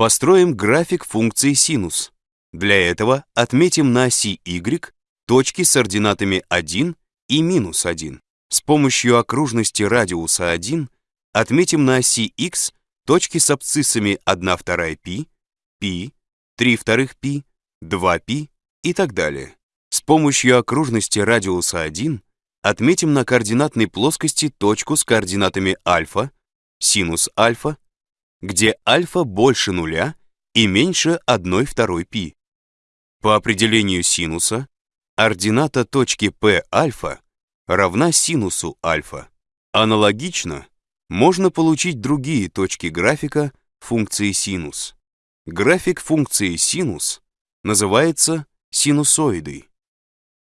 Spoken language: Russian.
Построим график функции синус. Для этого отметим на оси y точки с ординатами 1 и минус 1. С помощью окружности радиуса 1 отметим на оси x точки с абсциссами 1 вторая π, π, 3 вторых π, 2π и так далее. С помощью окружности радиуса 1 отметим на координатной плоскости точку с координатами альфа, синус альфа, где альфа больше нуля и меньше 1 второй π. По определению синуса, ордината точки P альфа равна синусу альфа. Аналогично, можно получить другие точки графика функции синус. График функции синус называется синусоидой.